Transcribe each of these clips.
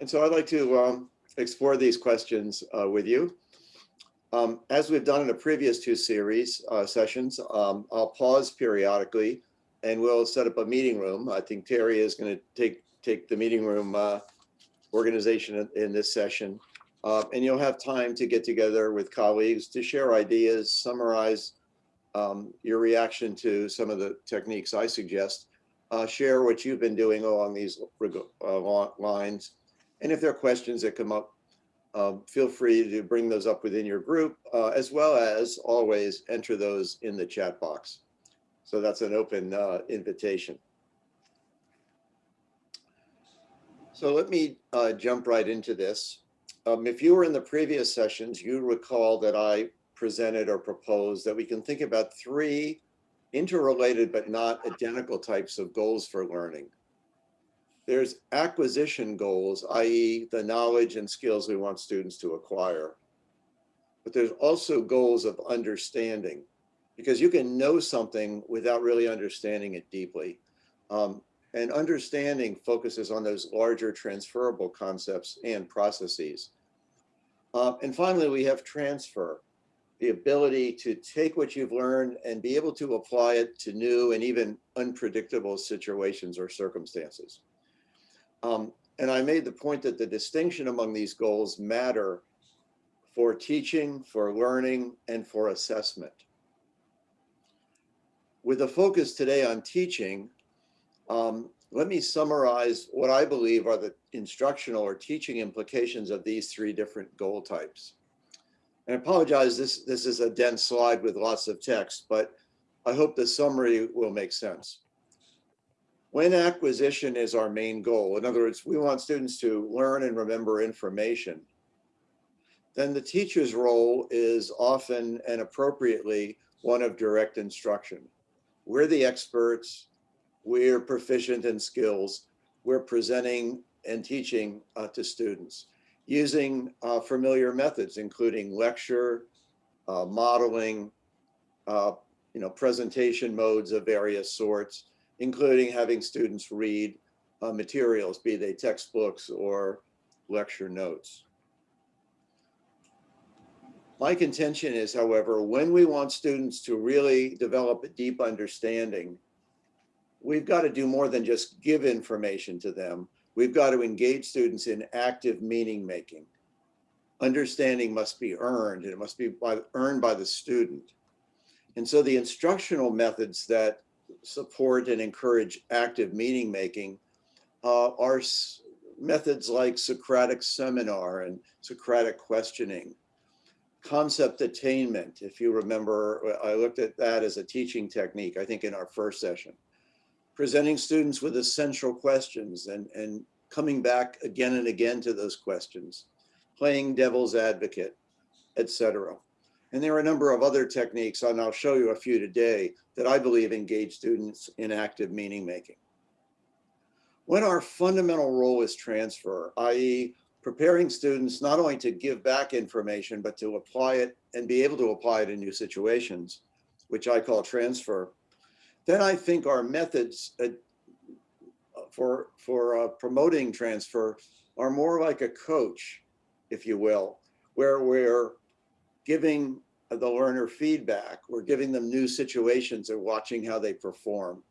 And so I'd like to um, explore these questions uh, with you. Um, as we've done in the previous two series uh, sessions, um, I'll pause periodically and we'll set up a meeting room. I think Terry is going to take take the meeting room uh, organization in, in, this session. Uh, and you'll have time to get together with colleagues to share ideas, summarize um, your reaction to some of the techniques I suggest, uh, share what you've been doing along these uh, lines. And if there are questions that come up, um, feel free to bring those up within your group, uh, as well as always enter those in the chat box. So that's an open uh, invitation. So let me uh, jump right into this. Um, if you were in the previous sessions, you recall that I presented or proposed that we can think about three interrelated but not identical types of goals for learning. There's acquisition goals, i.e. the knowledge and skills we want students to acquire. But there's also goals of understanding because you can know something without really understanding it deeply. Um, and understanding focuses on those larger transferable concepts and processes. Uh, and finally, we have transfer, the ability to take what you've learned and be able to apply it to new and even unpredictable situations or circumstances. Um, and I made the point that the distinction among these goals matter for teaching, for learning, and for assessment. With a focus today on teaching, um, let me summarize what I believe are the instructional or teaching implications of these three different goal types. And I apologize, this, this is a dense slide with lots of text, but I hope the summary will make sense. When acquisition is our main goal, in other words, we want students to learn and remember information, then the teacher's role is often and appropriately one of direct instruction. We're the experts, we're proficient in skills, we're presenting and teaching uh, to students using uh, familiar methods, including lecture, uh, modeling, uh, you know, presentation modes of various sorts, including having students read uh, materials, be they textbooks or lecture notes. My contention is, however, when we want students to really develop a deep understanding we've got to do more than just give information to them. We've got to engage students in active meaning making. Understanding must be earned and it must be by, earned by the student. And so the instructional methods that support and encourage active meaning making uh, are methods like Socratic seminar and Socratic questioning. Concept attainment, if you remember, I looked at that as a teaching technique, I think in our first session presenting students with essential questions and, and coming back again and again to those questions, playing devil's advocate, etc. And there are a number of other techniques, and I'll show you a few today, that I believe engage students in active meaning making. When our fundamental role is transfer, i.e. preparing students not only to give back information, but to apply it and be able to apply it in new situations, which I call transfer, then I think our methods uh, for, for uh, promoting transfer are more like a coach, if you will, where we're giving the learner feedback. We're giving them new situations and watching how they perform.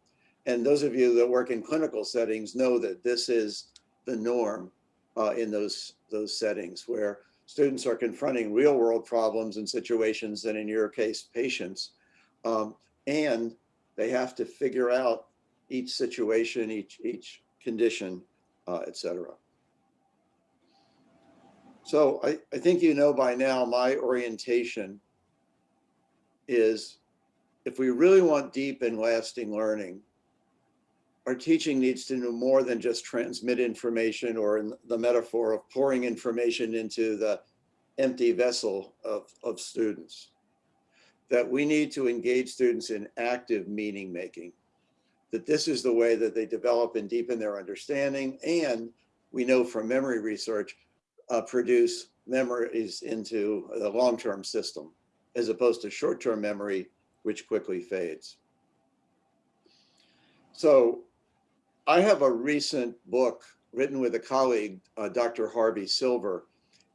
And those of you that work in clinical settings know that this is the norm uh, in those, those settings where students are confronting real world problems and situations and in your case, patients. Um, and they have to figure out each situation, each, each condition, uh, et cetera. So I, I think you know by now my orientation is if we really want deep and lasting learning, our teaching needs to do more than just transmit information or in the metaphor of pouring information into the empty vessel of, of students that we need to engage students in active meaning making, that this is the way that they develop and deepen their understanding. And we know from memory research, uh, produce memories into the long-term system, as opposed to short-term memory, which quickly fades. So I have a recent book written with a colleague, uh, Dr. Harvey Silver,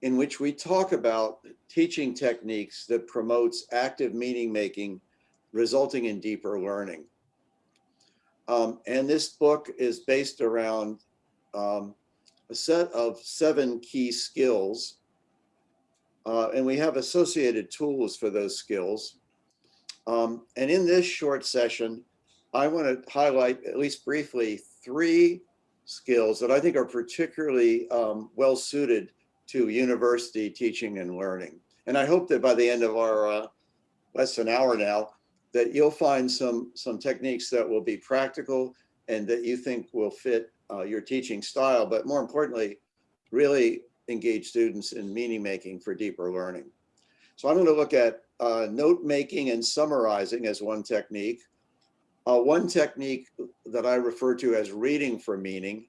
in which we talk about teaching techniques that promotes active meaning making, resulting in deeper learning. Um, and this book is based around um, a set of seven key skills. Uh, and we have associated tools for those skills. Um, and in this short session, I want to highlight, at least briefly, three skills that I think are particularly um, well suited to university teaching and learning. And I hope that by the end of our uh, less than hour now, that you'll find some, some techniques that will be practical and that you think will fit uh, your teaching style, but more importantly, really engage students in meaning making for deeper learning. So I'm going to look at uh, note making and summarizing as one technique. Uh, one technique that I refer to as reading for meaning,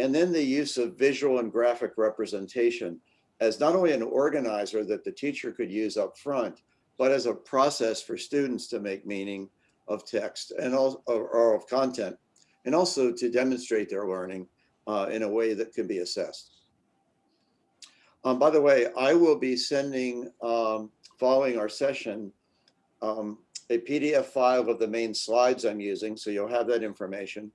and then the use of visual and graphic representation as not only an organizer that the teacher could use up front, but as a process for students to make meaning of text and also or of content, and also to demonstrate their learning uh, in a way that can be assessed. Um, by the way, I will be sending, um, following our session, um, a PDF file of the main slides I'm using, so you'll have that information.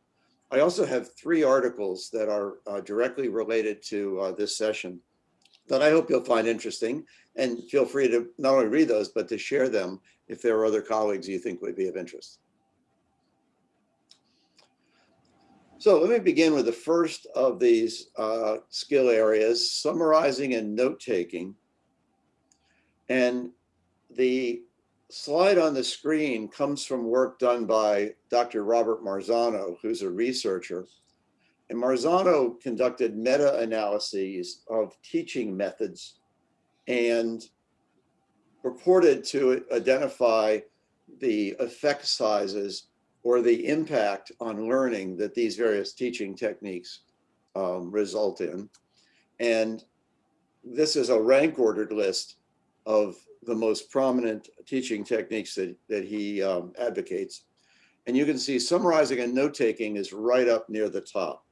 I also have three articles that are uh, directly related to uh, this session that I hope you'll find interesting and feel free to not only read those, but to share them if there are other colleagues you think would be of interest. So let me begin with the first of these uh, skill areas, summarizing and note-taking. And the slide on the screen comes from work done by Dr. Robert Marzano, who's a researcher. And Marzano conducted meta-analyses of teaching methods and purported to identify the effect sizes or the impact on learning that these various teaching techniques um, result in. And this is a rank ordered list of the most prominent teaching techniques that, that he um, advocates. And you can see summarizing and note-taking is right up near the top.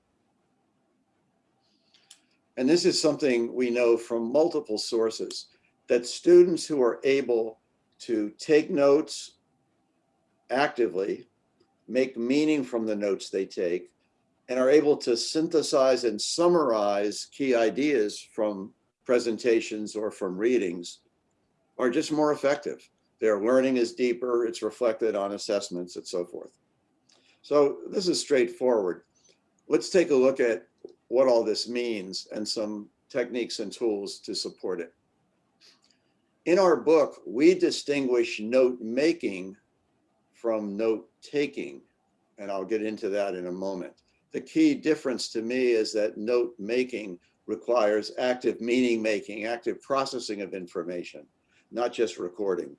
And this is something we know from multiple sources, that students who are able to take notes actively, make meaning from the notes they take, and are able to synthesize and summarize key ideas from presentations or from readings are just more effective. Their learning is deeper, it's reflected on assessments and so forth. So this is straightforward. Let's take a look at what all this means and some techniques and tools to support it. In our book, we distinguish note making from note taking, and I'll get into that in a moment. The key difference to me is that note making requires active meaning making, active processing of information not just recording.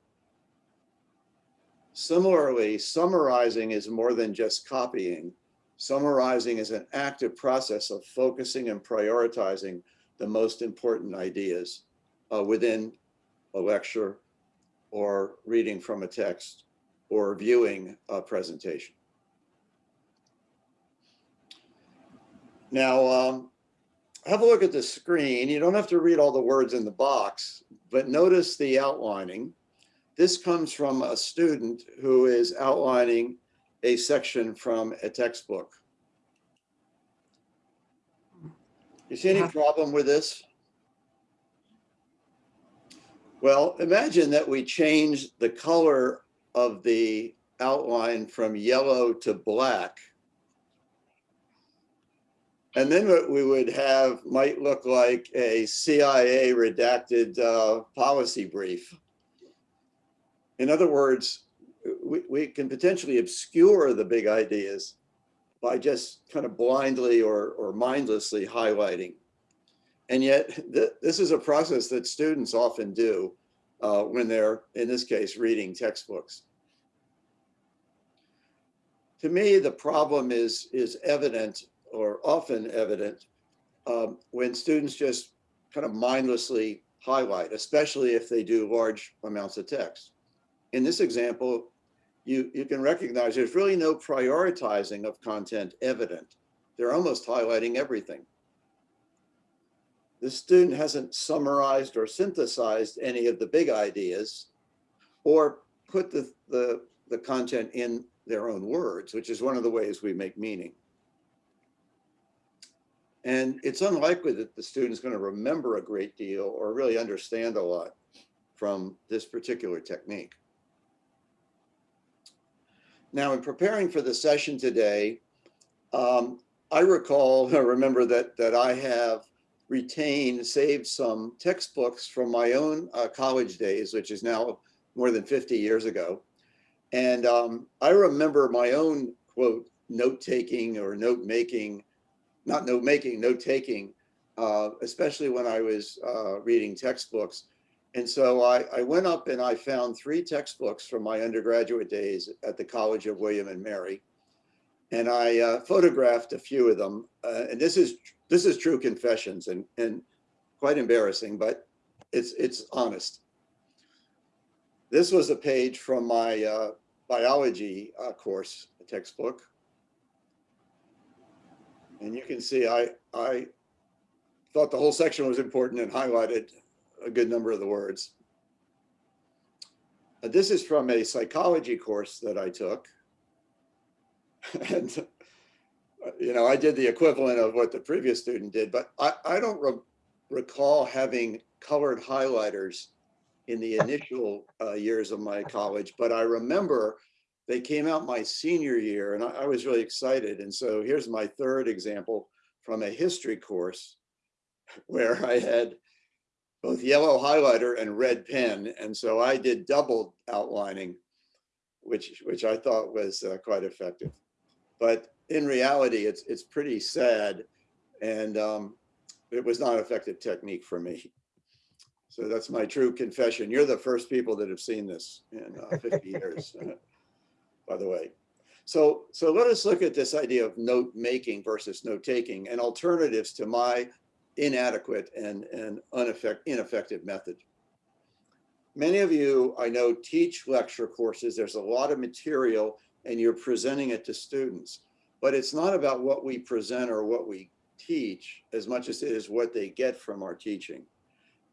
Similarly, summarizing is more than just copying. Summarizing is an active process of focusing and prioritizing the most important ideas uh, within a lecture or reading from a text or viewing a presentation. Now, um, have a look at the screen. You don't have to read all the words in the box, but notice the outlining. This comes from a student who is outlining a section from a textbook. You see any problem with this? Well, imagine that we change the color of the outline from yellow to black and then what we would have might look like a CIA redacted uh, policy brief. In other words, we, we can potentially obscure the big ideas by just kind of blindly or, or mindlessly highlighting. And yet th this is a process that students often do uh, when they're, in this case, reading textbooks. To me, the problem is, is evident or often evident um, when students just kind of mindlessly highlight, especially if they do large amounts of text. In this example, you, you can recognize there's really no prioritizing of content evident. They're almost highlighting everything. The student hasn't summarized or synthesized any of the big ideas or put the, the, the content in their own words, which is one of the ways we make meaning. And it's unlikely that the student's going to remember a great deal or really understand a lot from this particular technique. Now, in preparing for the session today, um, I recall, I remember that, that I have retained, saved some textbooks from my own uh, college days, which is now more than 50 years ago. And um, I remember my own quote, note taking or note making not note making, note taking, uh, especially when I was uh, reading textbooks. And so I, I, went up and I found three textbooks from my undergraduate days at the College of William and Mary. And I uh, photographed a few of them. Uh, and this is this is true confessions and, and quite embarrassing, but it's, it's honest. This was a page from my uh, biology uh, course textbook. And you can see I, I thought the whole section was important and highlighted a good number of the words. Uh, this is from a psychology course that I took. and, you know, I did the equivalent of what the previous student did, but I, I don't re recall having colored highlighters in the initial uh, years of my college, but I remember they came out my senior year and I, I, was really excited. And so here's my third example from a history course where I had both yellow highlighter and red pen. And so I did double outlining, which, which I thought was uh, quite effective. But in reality, it's, it's pretty sad. And um, it was not an effective technique for me. So that's my true confession. You're the first people that have seen this in uh, 50 years by the way. So, so let us look at this idea of note making versus note taking and alternatives to my inadequate and, and ineffective method. Many of you I know teach lecture courses. There's a lot of material and you're presenting it to students, but it's not about what we present or what we teach as much as it is what they get from our teaching.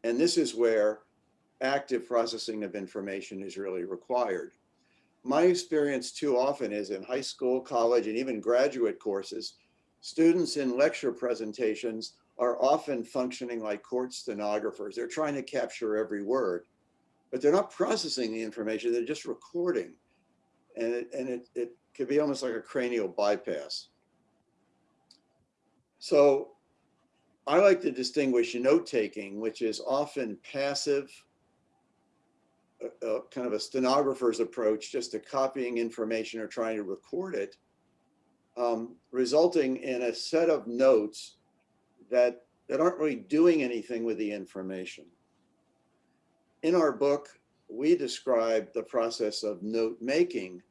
And this is where active processing of information is really required my experience too often is in high school, college, and even graduate courses, students in lecture presentations are often functioning like court stenographers. They're trying to capture every word, but they're not processing the information, they're just recording. And it, and it, it could be almost like a cranial bypass. So I like to distinguish note-taking, which is often passive a, kind of a stenographer's approach just to copying information or trying to record it, um, resulting in a set of notes that, that aren't really doing anything with the information. In our book, we describe the process of note making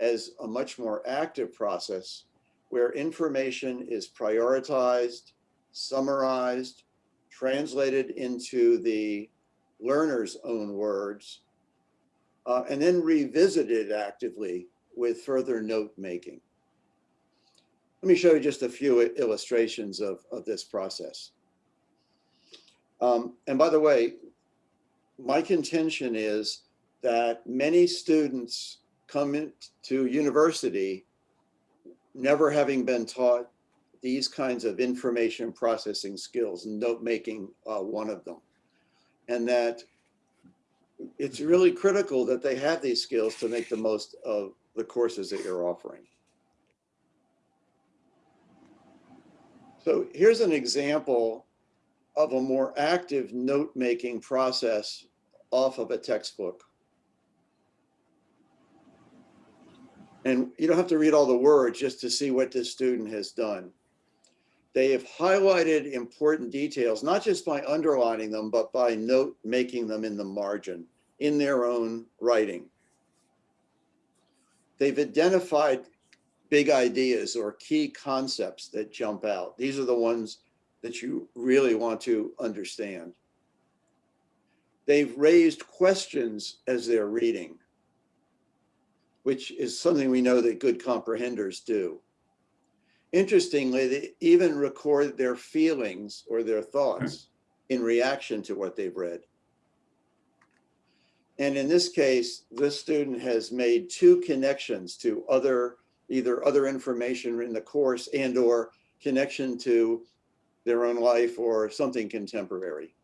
as a much more active process where information is prioritized, summarized, translated into the learner's own words, uh, and then revisited actively with further note making. Let me show you just a few illustrations of, of this process. Um, and by the way, my contention is that many students come into university never having been taught these kinds of information processing skills, note making uh, one of them. And that it's really critical that they have these skills to make the most of the courses that you're offering. So here's an example of a more active note-making process off of a textbook. And you don't have to read all the words just to see what this student has done. They have highlighted important details, not just by underlining them, but by note making them in the margin in their own writing. They've identified big ideas or key concepts that jump out. These are the ones that you really want to understand. They've raised questions as they're reading, which is something we know that good comprehenders do. Interestingly, they even record their feelings or their thoughts hmm. in reaction to what they've read. And in this case, this student has made two connections to other, either other information in the course and or connection to their own life or something contemporary.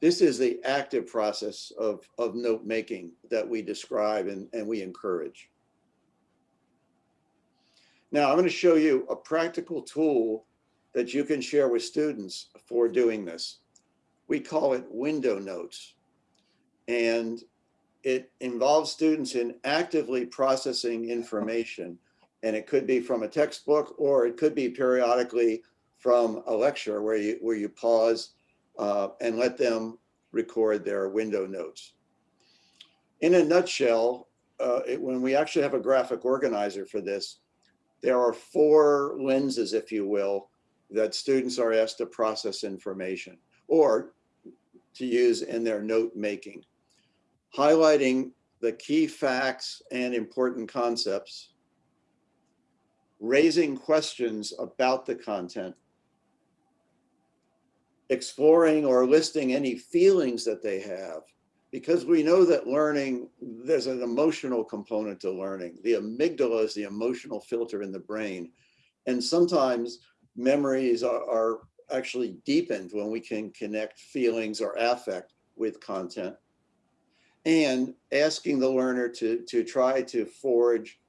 This is the active process of, of note making that we describe and, and we encourage. Now I'm going to show you a practical tool that you can share with students for doing this. We call it window notes. And it involves students in actively processing information. And it could be from a textbook or it could be periodically from a lecture where you, where you pause uh, and let them record their window notes. In a nutshell, uh, it, when we actually have a graphic organizer for this, there are four lenses, if you will, that students are asked to process information or to use in their note making. Highlighting the key facts and important concepts, raising questions about the content, exploring or listing any feelings that they have, because we know that learning, there's an emotional component to learning. The amygdala is the emotional filter in the brain. And sometimes memories are, are actually deepened when we can connect feelings or affect with content. And asking the learner to, to try to forge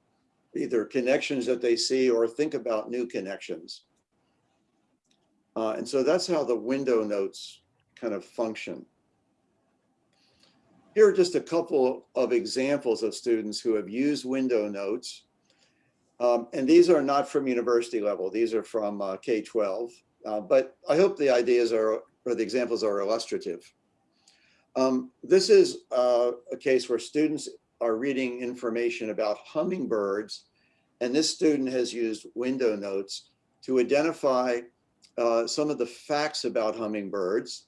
either connections that they see or think about new connections. Uh, and so that's how the window notes kind of function. Here are just a couple of examples of students who have used window notes. Um, and these are not from university level. These are from uh, K-12. Uh, but I hope the ideas are, or the examples are illustrative. Um, this is uh, a case where students are reading information about hummingbirds. And this student has used window notes to identify uh, some of the facts about hummingbirds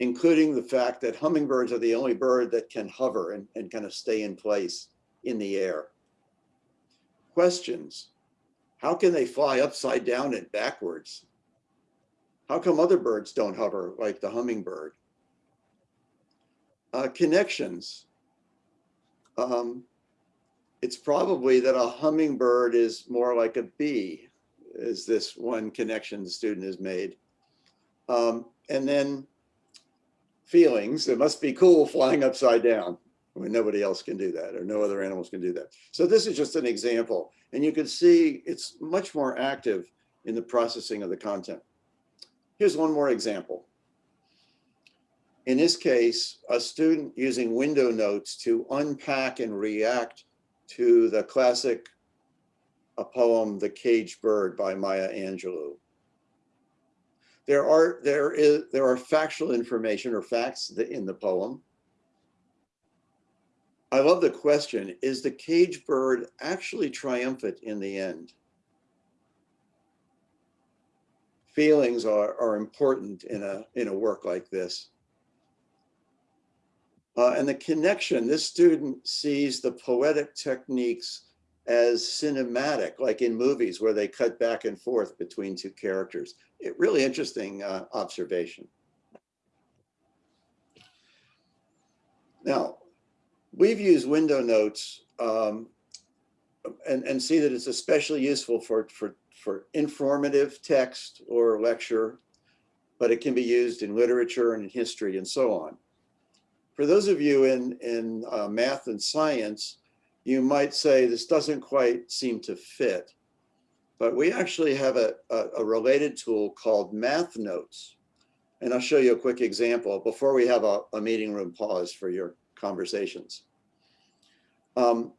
including the fact that hummingbirds are the only bird that can hover and, and kind of stay in place in the air. Questions, how can they fly upside down and backwards? How come other birds don't hover like the hummingbird? Uh, connections. Um, it's probably that a hummingbird is more like a bee, is this one connection the student has made. Um, and then feelings. It must be cool flying upside down when nobody else can do that or no other animals can do that. So this is just an example. And you can see it's much more active in the processing of the content. Here's one more example. In this case, a student using window notes to unpack and react to the classic a poem, The Caged Bird by Maya Angelou there are there is there are factual information or facts in the poem. I love the question, is the cage bird actually triumphant in the end? Feelings are, are important in a, in a work like this. Uh, and the connection, this student sees the poetic techniques as cinematic, like in movies where they cut back and forth between two characters. It, really interesting uh, observation. Now, we've used window notes um, and, and see that it's especially useful for, for, for informative text or lecture, but it can be used in literature and in history and so on. For those of you in, in uh, math and science, you might say this doesn't quite seem to fit, but we actually have a, a, a, related tool called Math Notes. And I'll show you a quick example before we have a, a meeting room pause for your conversations. Um,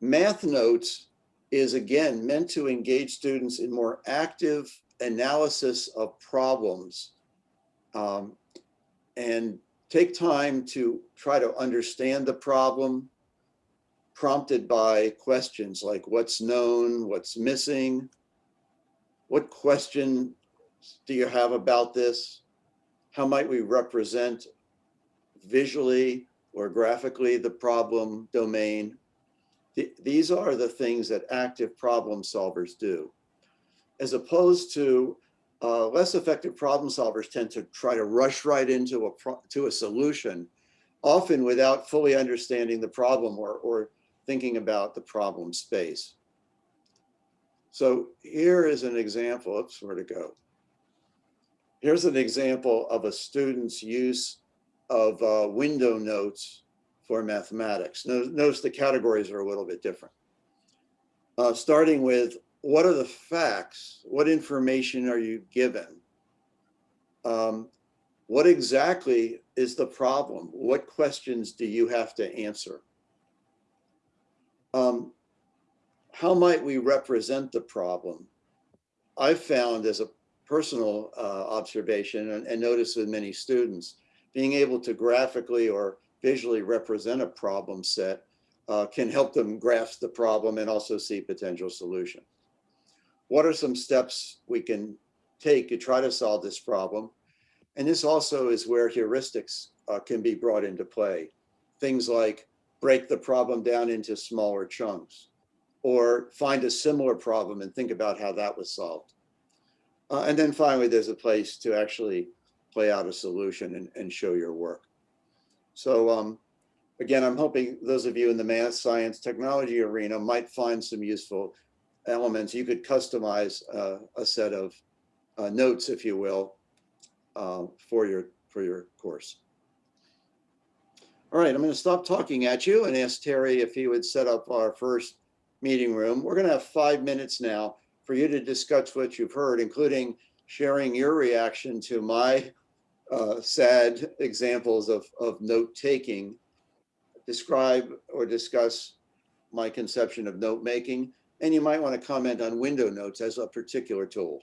Math Notes is again meant to engage students in more active analysis of problems um, and take time to try to understand the problem, prompted by questions like what's known, what's missing, what question do you have about this? How might we represent visually or graphically the problem domain? Th these are the things that active problem solvers do. as opposed to uh, less effective problem solvers tend to try to rush right into a to a solution, often without fully understanding the problem or, or thinking about the problem space. So here is an example, oops, where to go. Here's an example of a student's use of uh, window notes for mathematics. Notice the categories are a little bit different. Uh, starting with what are the facts? What information are you given? Um, what exactly is the problem? What questions do you have to answer? Um, how might we represent the problem? I've found as a personal uh, observation and, and notice with many students, being able to graphically or visually represent a problem set uh, can help them grasp the problem and also see potential solutions. what are some steps we can take to try to solve this problem? And this also is where heuristics uh, can be brought into play. Things like break the problem down into smaller chunks or find a similar problem and think about how that was solved. Uh, and then finally, there's a place to actually play out a solution and, and show your work. So um, again, I'm hoping those of you in the math, science, technology arena might find some useful elements, you could customize uh, a set of uh, notes, if you will, uh, for your for your course. All right, I'm going to stop talking at you and ask Terry if he would set up our first meeting room. We're going to have five minutes now for you to discuss what you've heard, including sharing your reaction to my uh, sad examples of, of note taking, describe or discuss my conception of note making, and you might want to comment on window notes as a particular tool.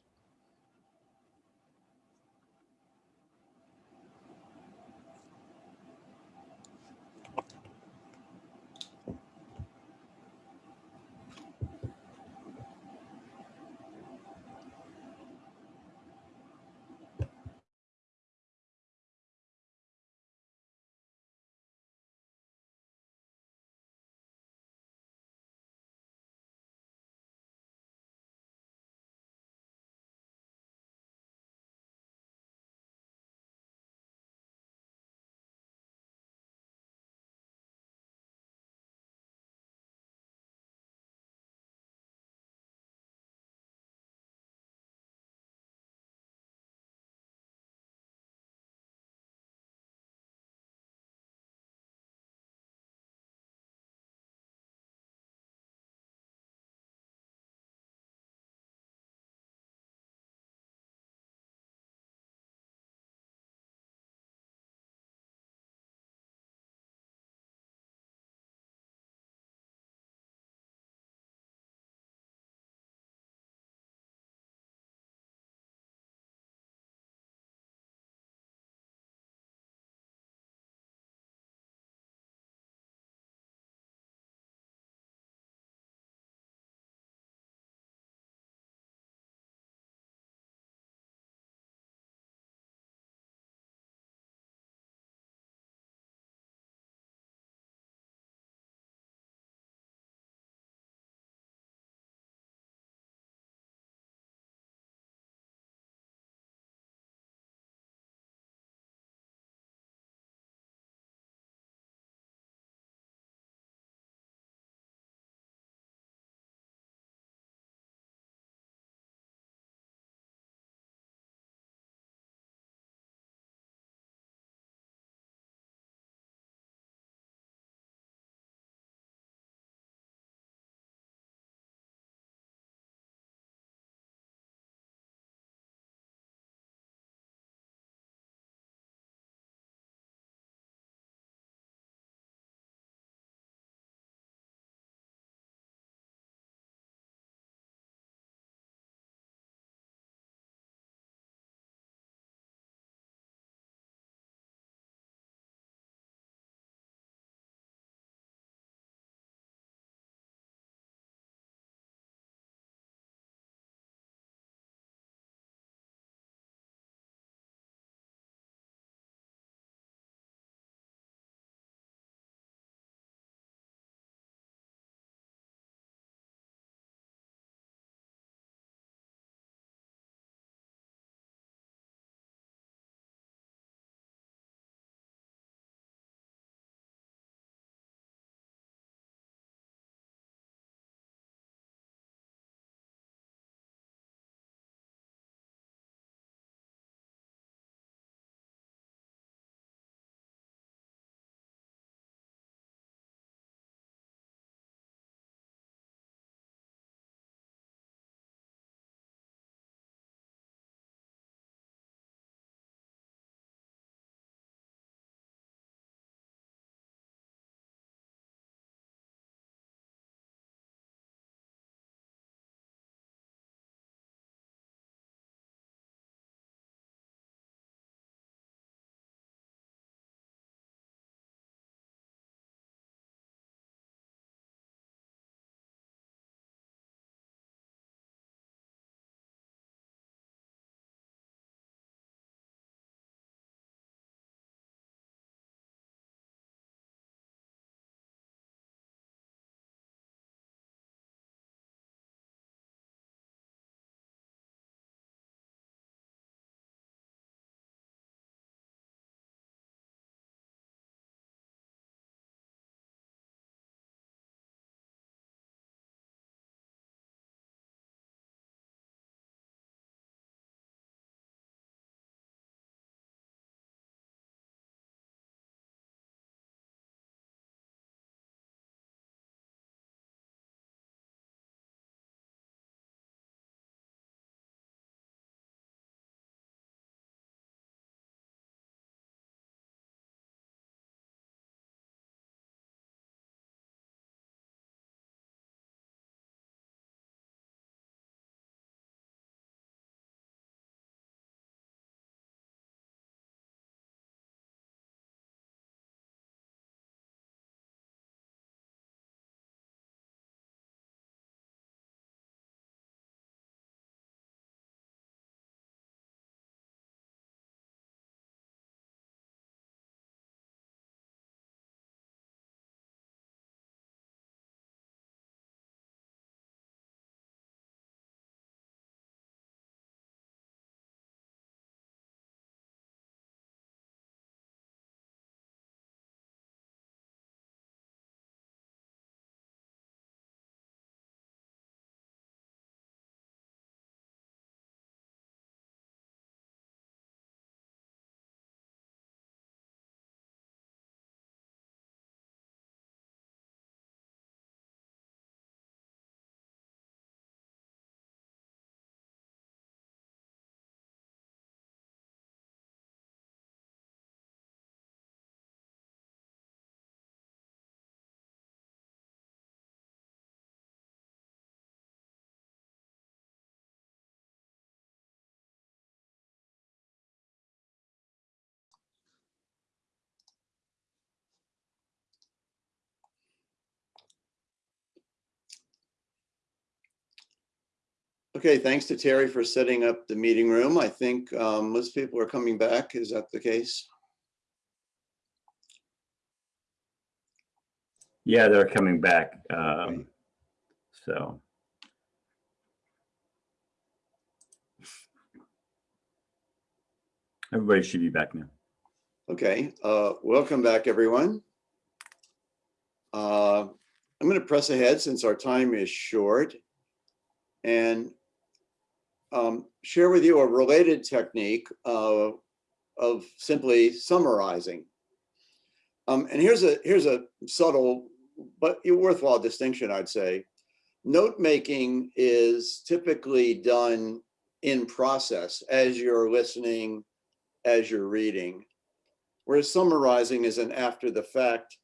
Okay, thanks to Terry for setting up the meeting room. I think um, most people are coming back. Is that the case? Yeah, they're coming back. Um, Okay. so. Everybody should be back now. Okay, uh, welcome back, everyone. Uh, I'm going to press ahead since our time is short and um, share with you a related technique uh, of simply summarizing. Um, and here's a here's a subtle but worthwhile distinction, I'd say. Note making is typically done in process as you're listening, as you're reading, whereas summarizing is an after the fact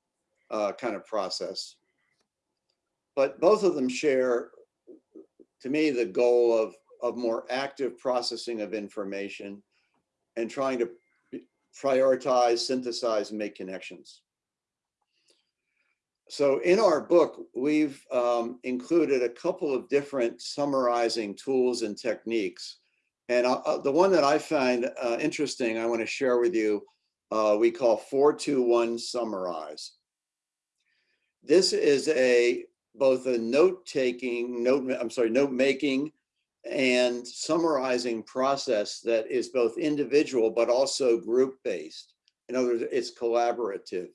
uh, kind of process. But both of them share, to me, the goal of, of more active processing of information and trying to prioritize, synthesize, and make connections. So in our book, we've um, included a couple of different summarizing tools and techniques. And uh, the one that I find uh, interesting, I want to share with you, uh, we call 421 Summarize. This is a both a note-taking, note, I'm sorry, note-making and summarizing process that is both individual but also group-based. In other words, it's collaborative.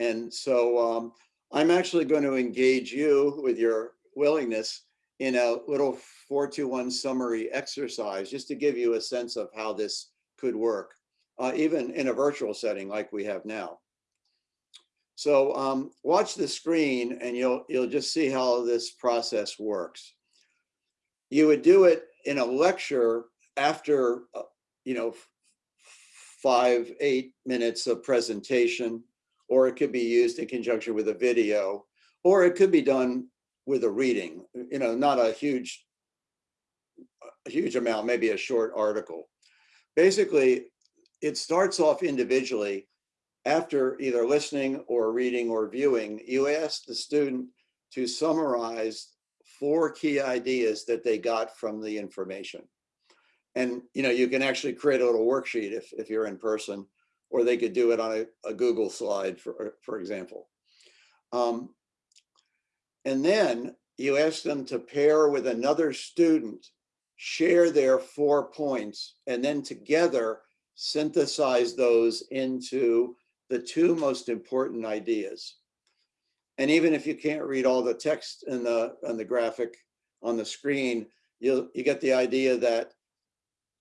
And so um, I'm actually going to engage you with your willingness in a little 421 summary exercise, just to give you a sense of how this could work, uh, even in a virtual setting like we have now. So um, watch the screen and you'll, you'll just see how this process works. You would do it in a lecture after, uh, you know, five, eight minutes of presentation, or it could be used in conjunction with a video, or it could be done with a reading, you know, not a huge, a huge amount, maybe a short article. Basically, it starts off individually after either listening or reading or viewing, you ask the student to summarize four key ideas that they got from the information. And you know, you can actually create a little worksheet if, if you're in person, or they could do it on a, a Google slide, for, for example. Um, and then you ask them to pair with another student, share their four points, and then together synthesize those into the two most important ideas. And even if you can't read all the text in the, on the graphic on the screen, you you get the idea that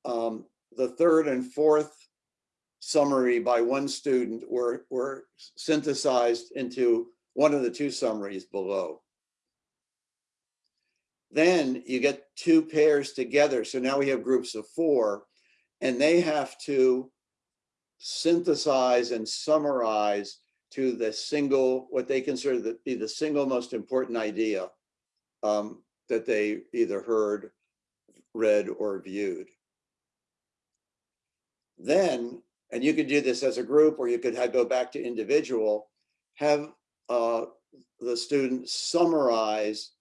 um, the third and fourth summary by one student were, were synthesized into one of the two summaries below. Then you get two pairs together. So now we have groups of four and they have to synthesize and summarize to the single, what they consider to be the single most important idea um, that they either heard, read, or viewed. Then, and you could do this as a group or you could have, go back to individual, have uh, the student summarize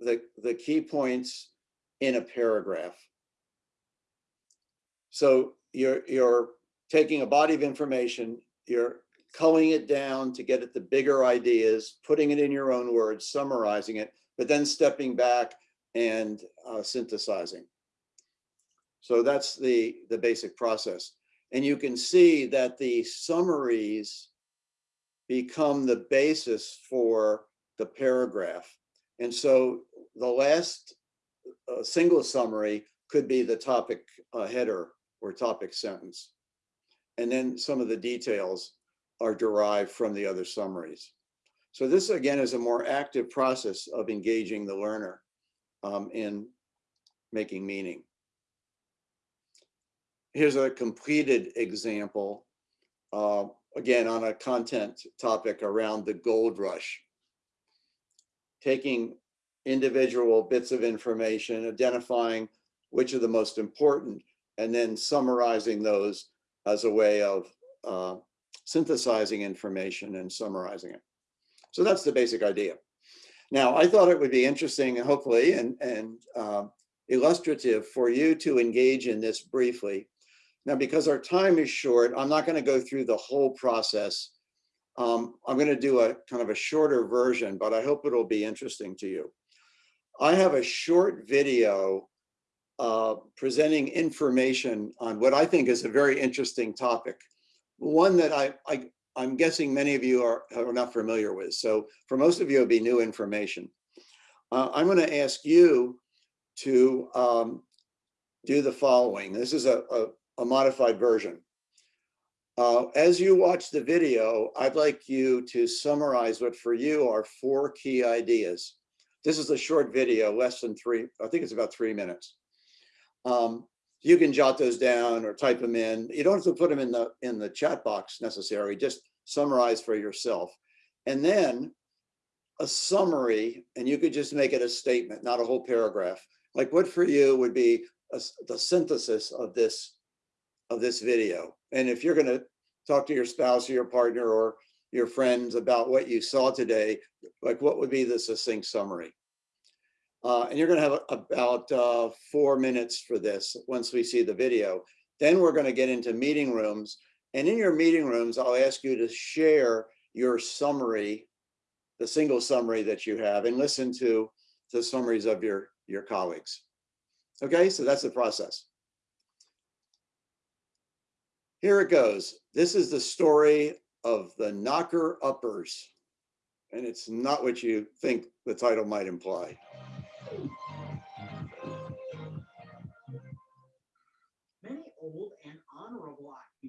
the, the key points in a paragraph. So you're, you're taking a body of information, you're culling it down to get at the bigger ideas, putting it in your own words, summarizing it, but then stepping back and uh, synthesizing. So that's the, the basic process. And you can see that the summaries become the basis for the paragraph. And so the last uh, single summary could be the topic uh, header or topic sentence. And then some of the details are derived from the other summaries. So this again is a more active process of engaging the learner um, in making meaning. Here's a completed example, uh, again on a content topic around the gold rush. Taking individual bits of information, identifying which are the most important, and then summarizing those as a way of uh, synthesizing information and summarizing it. So that's the basic idea. Now, I thought it would be interesting, hopefully, and, and uh, illustrative for you to engage in this briefly. Now, because our time is short, I'm not going to go through the whole process. Um, I'm going to do a kind of a shorter version, but I hope it'll be interesting to you. I have a short video uh, presenting information on what I think is a very interesting topic. One that I, I, I'm guessing many of you are, are not familiar with. So for most of you, it'll be new information. Uh, I'm going to ask you to um, do the following. This is a, a, a modified version. Uh, as you watch the video, I'd like you to summarize what for you are four key ideas. This is a short video, less than three, I think it's about three minutes. Um, you can jot those down or type them in. You don't have to put them in the in the chat box necessarily, just summarize for yourself. And then a summary, and you could just make it a statement, not a whole paragraph. Like what for you would be a, the synthesis of this of this video. And if you're going to talk to your spouse or your partner or your friends about what you saw today, like what would be the succinct summary? Uh, and you're going to have about uh, four minutes for this once we see the video. Then we're going to get into meeting rooms. And in your meeting rooms, I'll ask you to share your summary, the single summary that you have, and listen to the summaries of your, your colleagues. Okay, so that's the process. Here it goes. This is the story of the knocker uppers. And it's not what you think the title might imply.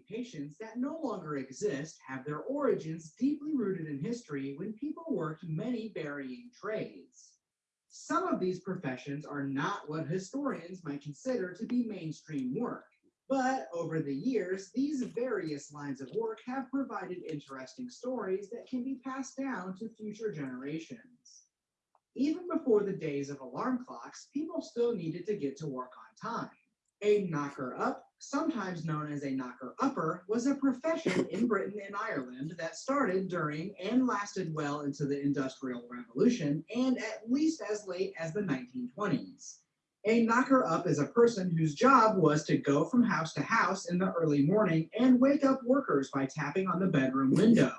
Occupations that no longer exist have their origins deeply rooted in history when people worked many varying trades. Some of these professions are not what historians might consider to be mainstream work, but over the years, these various lines of work have provided interesting stories that can be passed down to future generations. Even before the days of alarm clocks, people still needed to get to work on time. A knocker up, sometimes known as a knocker upper, was a profession in Britain and Ireland that started during and lasted well into the Industrial Revolution and at least as late as the 1920s. A knocker up is a person whose job was to go from house to house in the early morning and wake up workers by tapping on the bedroom window.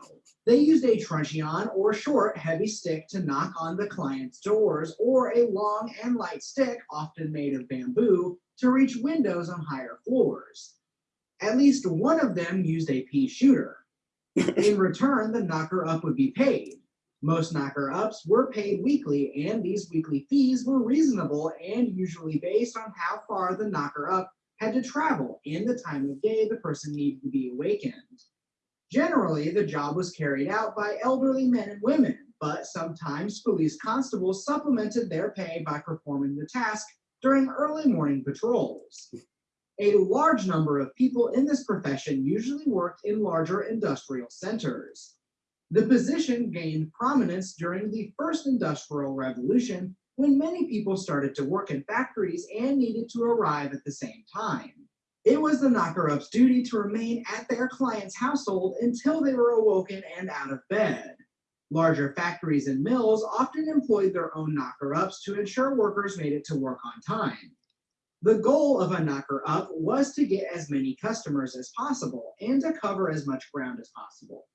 They used a truncheon or short, heavy stick to knock on the client's doors, or a long and light stick, often made of bamboo, to reach windows on higher floors. At least one of them used a pea shooter. In return, the knocker up would be paid. Most knocker ups were paid weekly, and these weekly fees were reasonable and usually based on how far the knocker up had to travel and the time of day the person needed to be awakened. Generally, the job was carried out by elderly men and women, but sometimes police constables supplemented their pay by performing the task during early morning patrols. A large number of people in this profession usually worked in larger industrial centers. The position gained prominence during the first industrial revolution when many people started to work in factories and needed to arrive at the same time. It was the knocker-up's duty to remain at their client's household until they were awoken and out of bed. Larger factories and mills often employed their own knocker-ups to ensure workers made it to work on time. The goal of a knocker-up was to get as many customers as possible and to cover as much ground as possible.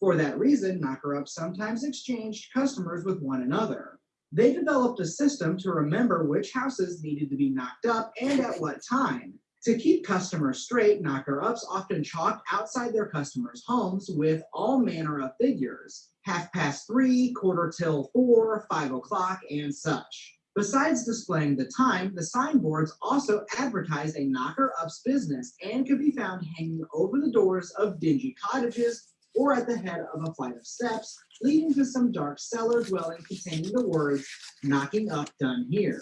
For that reason, knocker-ups sometimes exchanged customers with one another. They developed a system to remember which houses needed to be knocked up and at what time. To keep customers straight, knocker-ups often chalked outside their customers' homes with all manner of figures, half past three, quarter till four, five o'clock, and such. Besides displaying the time, the signboards also advertised a knocker-up's business and could be found hanging over the doors of dingy cottages or at the head of a flight of steps leading to some dark cellar dwelling containing the words, knocking up done here.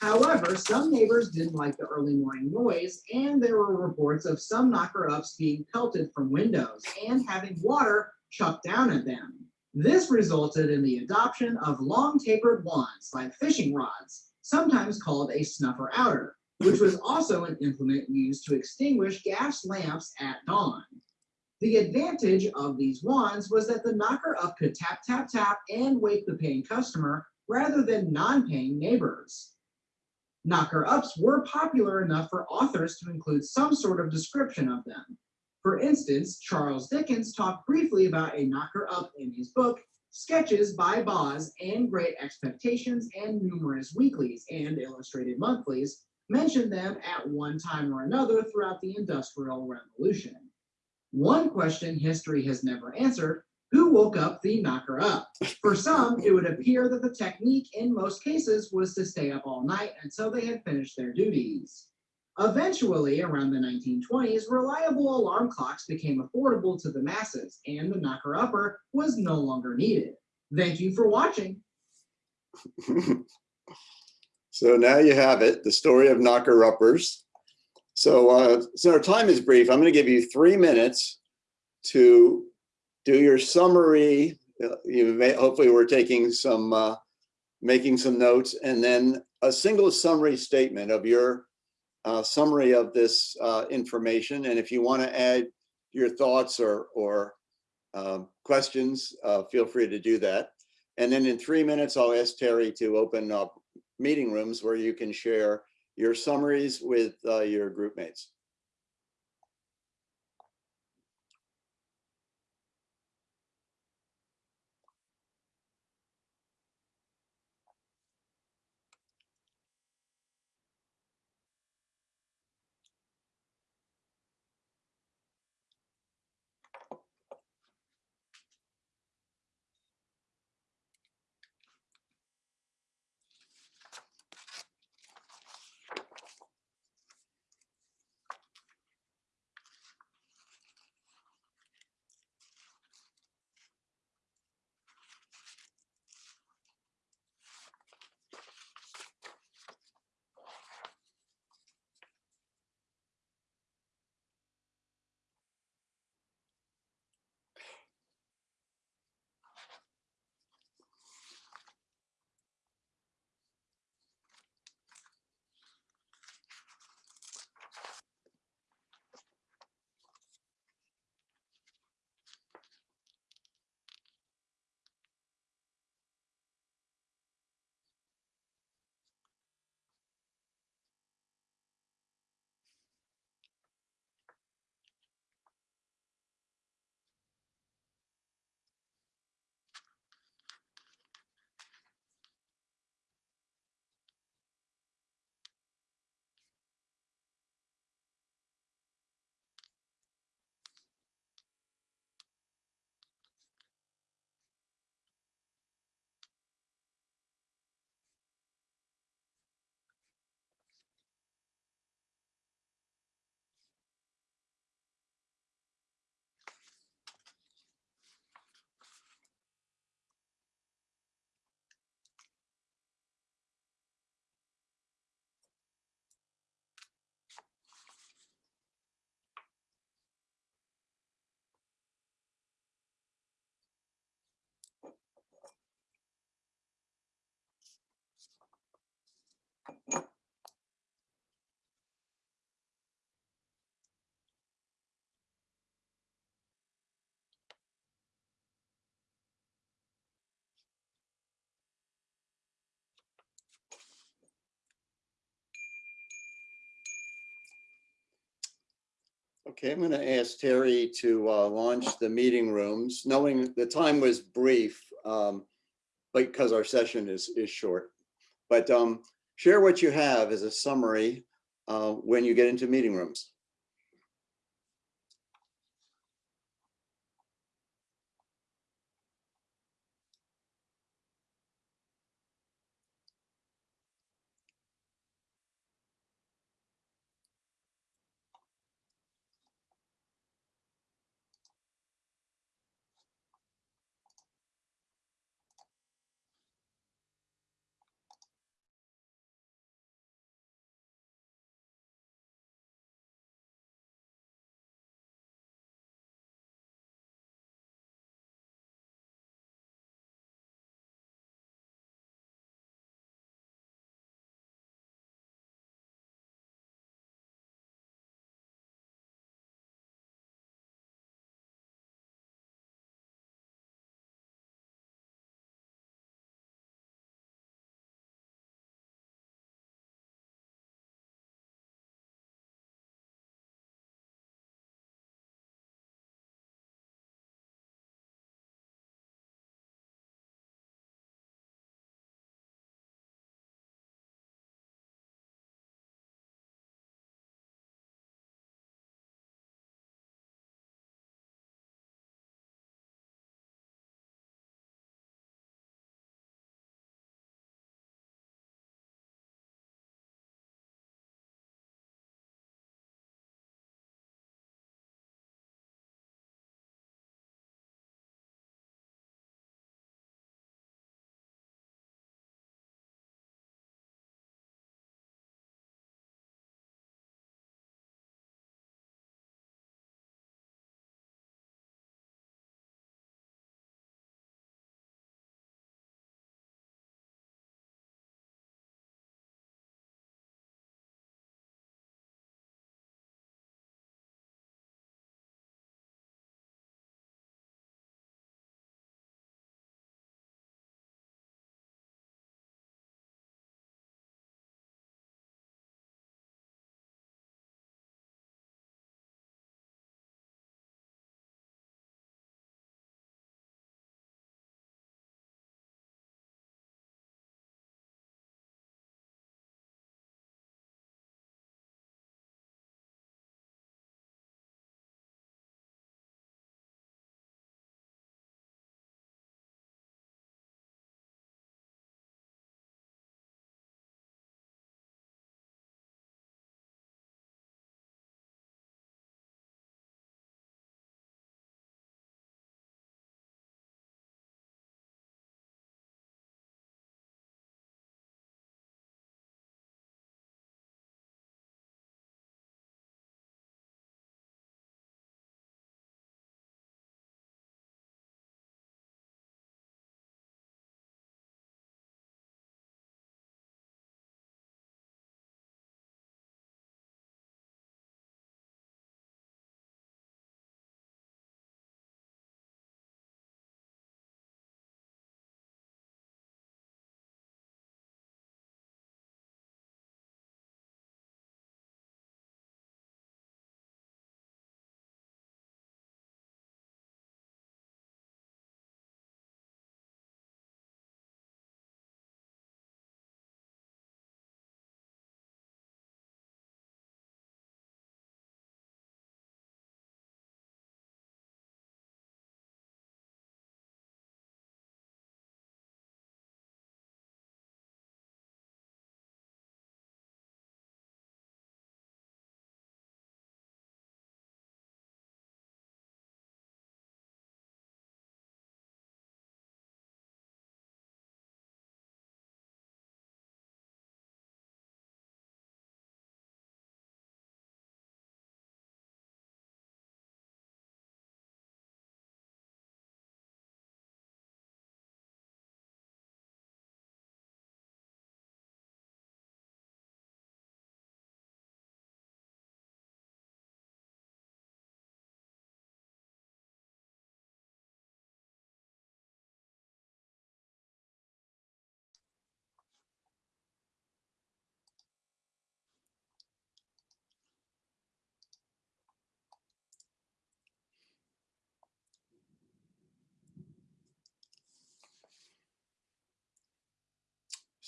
However, some neighbors didn't like the early morning noise, and there were reports of some knocker-ups being pelted from windows and having water chucked down at them. This resulted in the adoption of long tapered wands like fishing rods, sometimes called a snuffer outer, which was also an implement used to extinguish gas lamps at dawn. The advantage of these wands was that the knocker up could tap, tap, tap and wake the paying customer rather than non-paying neighbors. Knocker ups were popular enough for authors to include some sort of description of them. For instance, Charles Dickens talked briefly about a knocker up in his book, Sketches by Boz and Great Expectations and numerous weeklies and illustrated monthlies mentioned them at one time or another throughout the Industrial Revolution. One question history has never answered who woke up the knocker up? For some, it would appear that the technique in most cases was to stay up all night until they had finished their duties. Eventually, around the 1920s, reliable alarm clocks became affordable to the masses, and the knocker upper was no longer needed. Thank you for watching. So now you have it, the story of knocker uppers. So, uh, so our time is brief. I'm going to give you three minutes to do your summary. Uh, You may, hopefully we're taking some, uh, making some notes and then a single summary statement of your uh, summary of this uh, information. And if you want to add your thoughts or, or um, questions, uh, feel free to do that. And then in three minutes, I'll ask Terry to open up meeting rooms where you can share your summaries with uh, your group mates. Okay, I'm going to ask Terry to uh, launch the meeting rooms, knowing the time was brief, um, because our session is, is short. But um, share what you have as a summary uh, when you get into meeting rooms.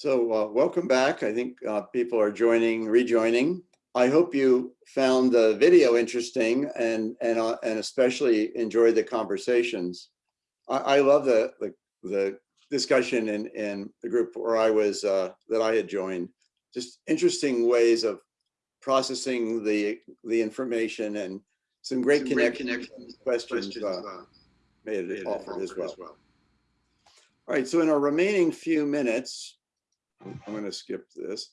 So uh, welcome back. I think uh, people are joining, rejoining. I hope you found the video interesting and and uh, and especially enjoyed the conversations. I, I love the, the the discussion in in the group where I was uh, that I had joined. Just interesting ways of processing the the information and some great Some great connections, connections, questions questions, uh, uh, made made it it offered as offered well. All right, so in our remaining few minutes, I'm going to skip this.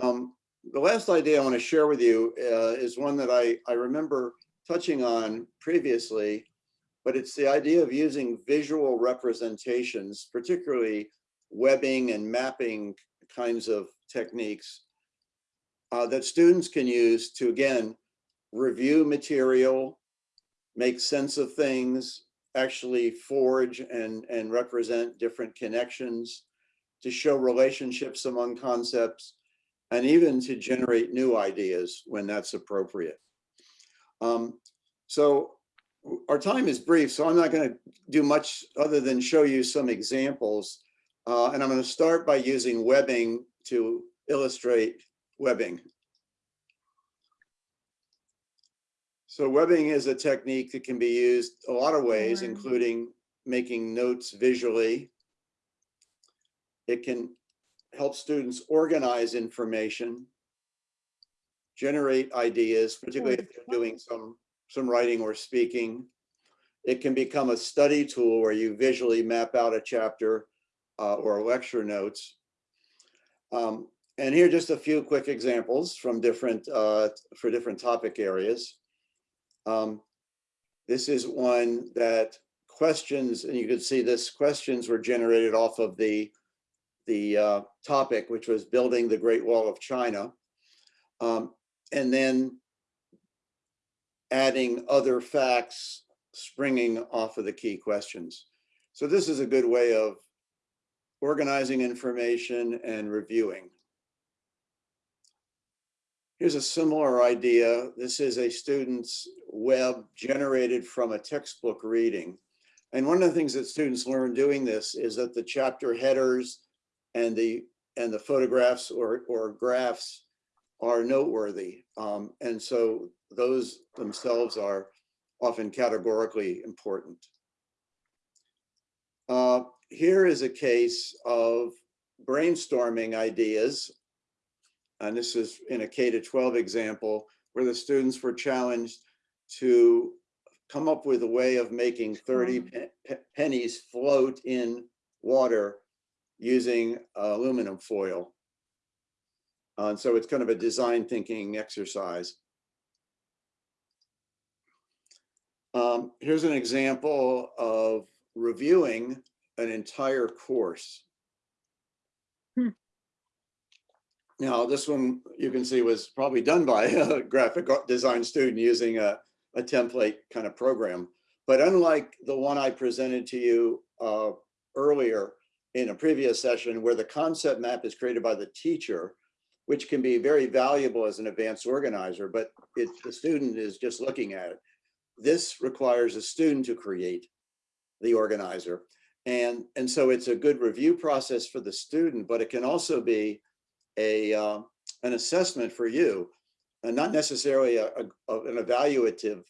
Um, the last idea I want to share with you uh, is one that I, I remember touching on previously, but it's the idea of using visual representations, particularly webbing and mapping kinds of techniques uh, that students can use to, again, review material, make sense of things, actually forge and, and represent different connections, to show relationships among concepts, and even to generate new ideas when that's appropriate. Um, so our time is brief, so I'm not going to do much other than show you some examples. Uh, and I'm going to start by using webbing to illustrate webbing. So webbing is a technique that can be used a lot of ways, including making notes visually. It can help students organize information, generate ideas, particularly if they're doing some, some writing or speaking. It can become a study tool where you visually map out a chapter uh, or lecture notes. Um, and here are just a few quick examples from different, uh, for different topic areas. Um, this is one that questions, and you can see this questions were generated off of the, the uh, topic, which was building the Great Wall of China. Um, and then adding other facts springing off of the key questions. So this is a good way of organizing information and reviewing. Here's a similar idea. This is a student's web generated from a textbook reading. And one of the things that students learn doing this is that the chapter headers and the and the photographs or, or graphs are noteworthy. Um, and so those themselves are often categorically important. Uh, here is a case of brainstorming ideas. And this is in a K to 12 example where the students were challenged to come up with a way of making 30 pe- pe- pennies float in water using aluminum foil. Uh, And so it's kind of a design thinking exercise. Um, here's an example of reviewing an entire course. Hmm. Now, this one you can see was probably done by a graphic design student using a, a template kind of program. But unlike the one I presented to you uh, earlier in a previous session where the concept map is created by the teacher, which can be very valuable as an advanced organizer, but it, the student is just looking at it. This requires a student to create the organizer. And, and so it's a good review process for the student, but it can also be a, uh, an assessment for you, and not necessarily a, a- an evaluative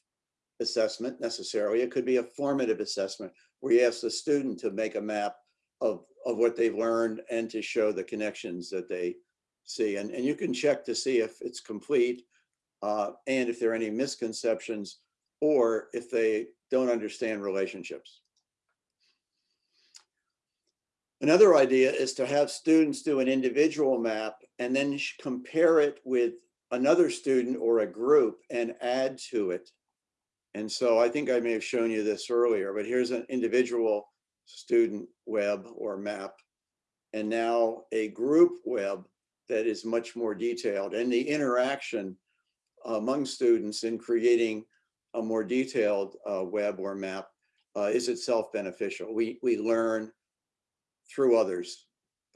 assessment necessarily. It could be a formative assessment where you ask the student to make a map of, of what they've learned and to show the connections that they see. And, and you can check to see if it's complete uh, and if there are any misconceptions or if they don't understand relationships. Another idea is to have students do an individual map and then compare it with another student or a group and add to it. And so I think I may have shown you this earlier, but here's an individual student web or map. And now a group web that is much more detailed and the interaction among students in creating a more detailed uh, web or map uh, is itself beneficial. We, we learn through others.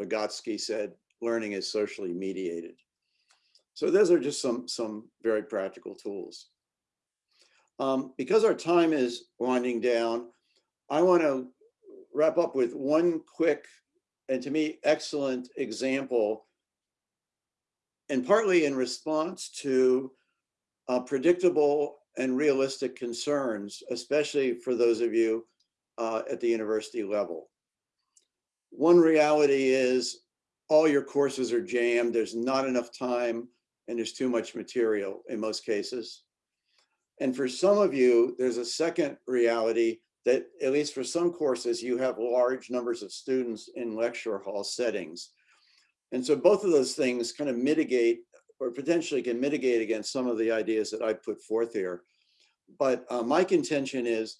Vygotsky said, learning is socially mediated. So those are just some, some very practical tools. Um, because our time is winding down, I want to wrap up with one quick and to me, excellent example. And partly in response to uh, predictable and realistic concerns, especially for those of you uh, at the university level. One reality is all your courses are jammed, there's not enough time, and there's too much material in most cases. And for some of you, there's a second reality that at least for some courses, you have large numbers of students in lecture hall settings. And so both of those things kind of mitigate or potentially can mitigate against some of the ideas that I put forth here. But uh, my contention is,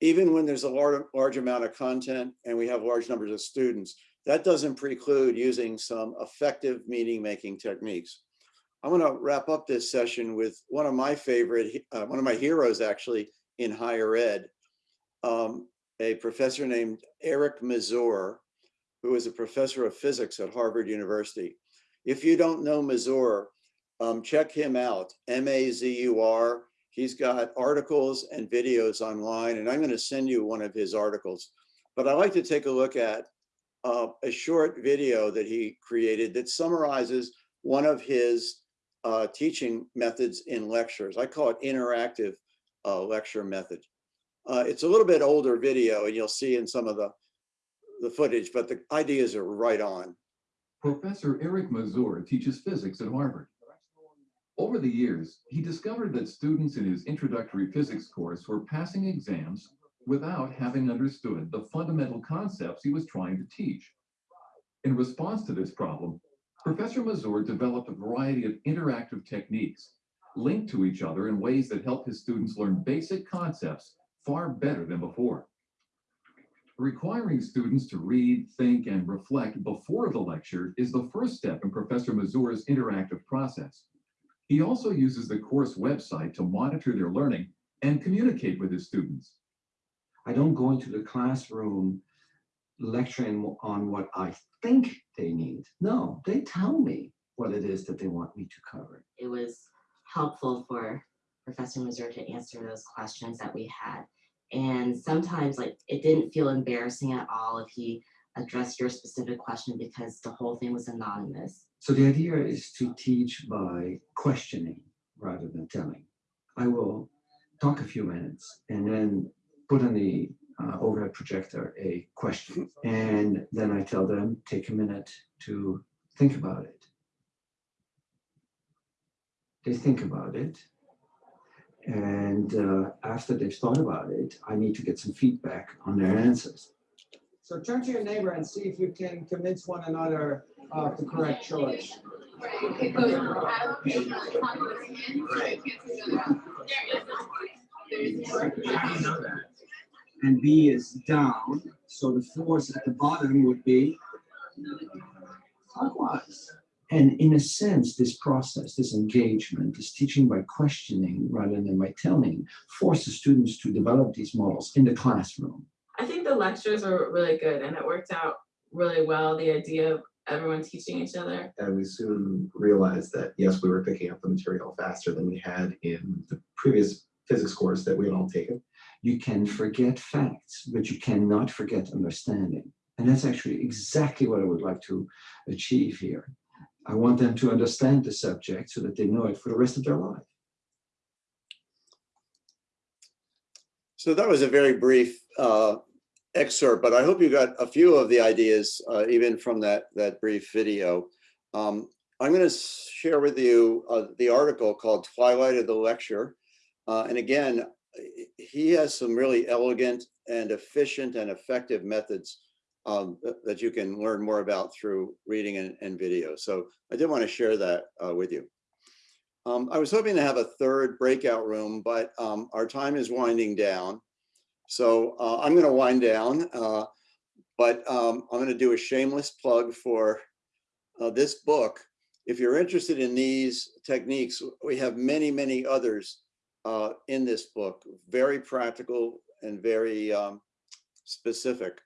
even when there's a large, large amount of content and we have large numbers of students, that doesn't preclude using some effective meeting making techniques. I want to wrap up this session with one of my favorite, uh, one of my heroes actually in higher ed, um, a professor named Eric Mazur, who is a professor of physics at Harvard University. If you don't know Mazur, um, check him out, M-A-Z-U-R. He's got articles and videos online, and I'm going to send you one of his articles. But I'd like to take a look at uh, a short video that he created that summarizes one of his uh, teaching methods in lectures. I call it interactive uh, lecture method. Uh, it's a little bit older video, and you'll see in some of the the footage, but the ideas are right on. Professor Eric Mazur teaches physics at Harvard. Over the years, he discovered that students in his introductory physics course were passing exams without having understood the fundamental concepts he was trying to teach. In response to this problem, Professor Mazur developed a variety of interactive techniques linked to each other in ways that help his students learn basic concepts far better than before. Requiring students to read, think, and reflect before the lecture is the first step in Professor Mazur's interactive process. He also uses the course website to monitor their learning and communicate with his students. I don't go into the classroom lecturing on what I think they need. No, they tell me what it is that they want me to cover. it was helpful for Professor Mazur to answer those questions that we had. And sometimes like it didn't feel embarrassing at all if he addressed your specific question because the whole thing was anonymous. So the idea is to teach by questioning rather than telling. I will talk a few minutes and then put on the uh, overhead projector a question. And then I tell them, take a minute to think about it. They think about it. And uh, after they've thought about it, I need to get some feedback on their answers. So turn to your neighbor and see if you can convince one another of the correct choice. And B is down, so the force at the bottom would be clockwise. And in a sense, this process, this engagement, this teaching by questioning rather than by telling, forces students to develop these models in the classroom. I think the lectures were really good and it worked out really well, the idea of everyone teaching each other. And we soon realized that, yes, we were picking up the material faster than we had in the previous physics course that we had all taken. You can forget facts, but you cannot forget understanding. And that's actually exactly what I would like to achieve here. I want them to understand the subject so that they know it for the rest of their life. So that was a very brief uh, excerpt, but I hope you got a few of the ideas uh, even from that that brief video. Um, I'm going to share with you uh, the article called Twilight of the Lecture. Uh, and again, he has some really elegant and efficient and effective methods um, that, you can learn more about through reading and, and video. So I did want to share that uh, with you. Um, I was hoping to have a third breakout room, but um, our time is winding down. So uh, I'm going to wind down, uh, but um, I'm going to do a shameless plug for uh, this book. If you're interested in these techniques, we have many, many others uh, in this book, very practical and very um, specific.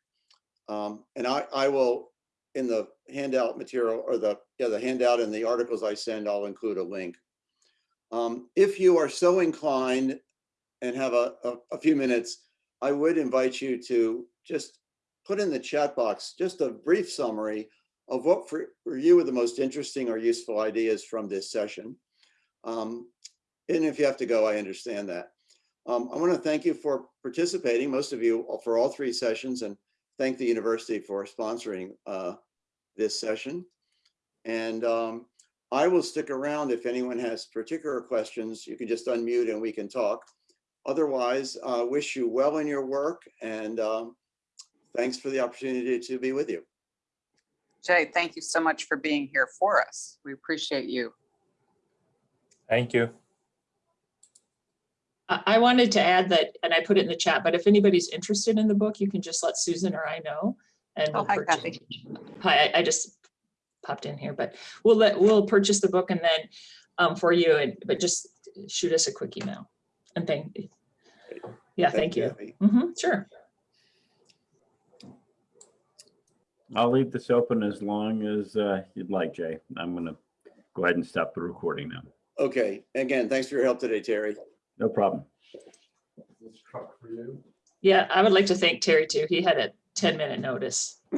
Um, and I, I will, in the handout material or the, yeah, the handout and the articles I send, I'll include a link. Um, if you are so inclined and have a, a, a few minutes, I would invite you to just put in the chat box just a brief summary of what for, you were the most interesting or useful ideas from this session. Um, and if you have to go, I understand that. Um, I want to thank you for participating, most of you for all three sessions and thank the university for sponsoring uh, this session. And um, I will stick around if anyone has particular questions. You can just unmute and we can talk. Otherwise, uh, wish you well in your work and um, thanks for the opportunity to be with you. Jay, thank you so much for being here for us. We appreciate you. Thank you. I, I wanted to add that, and I put it in the chat, but if anybody's interested in the book, you can just let Susan or I know. And Oh, we'll hi, Kathy. Hi, I, I just popped in here, but we'll let, we'll purchase the book and then um, for you, and, but just shoot us a quick email. And thank, yeah, thank you. Kathy. hmm sure. I'll leave this open as long as uh, you'd like, Jay. I'm gonna go ahead and stop the recording now. Okay, again, thanks for your help today, Terry. No problem. Yeah, I would like to thank Terry too. He had a 10 minute notice.